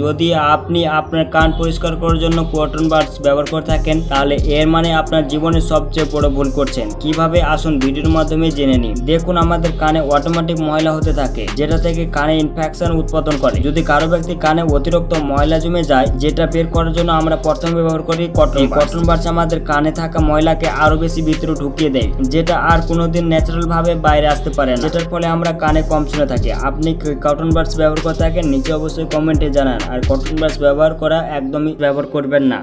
যদি আপনি আপনার কান পরিষ্কার করার জন্য কটন বাডস ব্যবহার করে থাকেন, তাহলে এর মানে আপনার জীবনের সবচেয়ে বড় ভুল করছেন। কীভাবে? আসুন ভিডিওর মাধ্যমে জেনে নিন দেখুন, আমাদের কানে অটোমেটিক ময়লা হতে থাকে, যেটা থেকে কানে ইনফেকশন উৎপাদন করে। যদি কারও ব্যক্তি কানে অতিরিক্ত ময়লা জমে যায়, যেটা বের করার জন্য আমরা প্রথমে ব্যবহার করি কটন কটন বাডস আমাদের কানে থাকা ময়লাকে আরও বেশি ভিতরে ঢুকিয়ে দেয়, যেটা আর কোনোদিন ন্যাচারাল ভাবে বাইরে আসতে পারে না। যেটার ফলে আমরা কানে কম শুনে থাকি। আপনি কটন বাডস ব্যবহার করে থাকেন? নিচে অবশ্যই কমেন্টে জানান। আর কটন ব্রাশ ব্যবহার করা একদমই ব্যবহার করবেন না।